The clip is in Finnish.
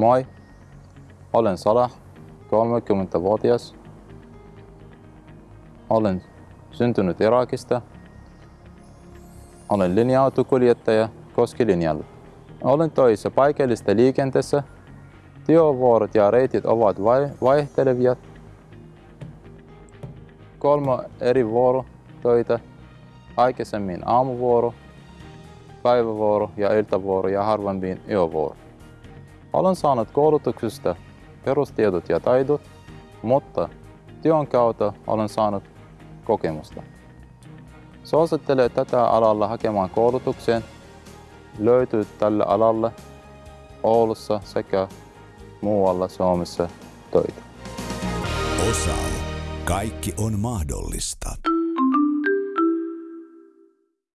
Moi, olen Salah, 30-vuotias. Olen syntynyt Irakista. Olen linja-autokuljettaja Koskilinjalla. Olen töissä paikallista liikenteessä. Työvuorot ja reitit ovat vai- vaihtelevia. Kolme eri vuorotöitä. Aikaisemmin aamuvuoro, päivävuoro ja iltavuoro ja harvemmin yövuoro. Olen saanut koulutuksesta perustiedot ja taidot, mutta työn kautta olen saanut kokemusta. Suosittelen tätä alalla hakemaan koulutukseen. Löytyy tällä alalla Oulussa sekä muualla Suomessa töitä. Osaamo. Kaikki on mahdollista.